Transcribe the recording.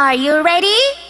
Are you ready?